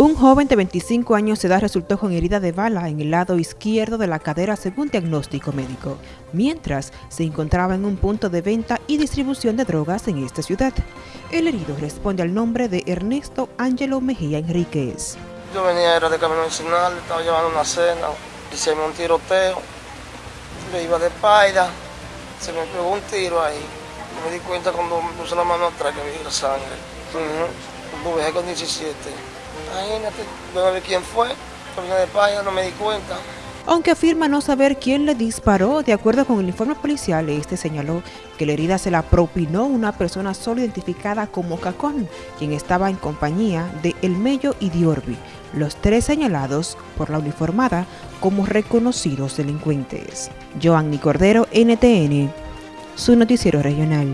Un joven de 25 años de edad resultó con herida de bala en el lado izquierdo de la cadera según diagnóstico médico, mientras se encontraba en un punto de venta y distribución de drogas en esta ciudad. El herido responde al nombre de Ernesto Ángelo Mejía Enríquez. Yo venía, era de camino nacional, estaba llevando una cena, hicimos un tiroteo, le iba de espalda, se me pegó un tiro ahí. Me di cuenta cuando me puse la mano atrás que vi la sangre. Uh -huh. Con 17. Imagínate, ver quién fue, de no me di cuenta. Aunque afirma no saber quién le disparó, de acuerdo con el informe policial, este señaló que la herida se la propinó una persona solo identificada como Cacón, quien estaba en compañía de El Mello y Diorbi, los tres señalados por la uniformada como reconocidos delincuentes. Joanny Cordero, NTN, su noticiero regional.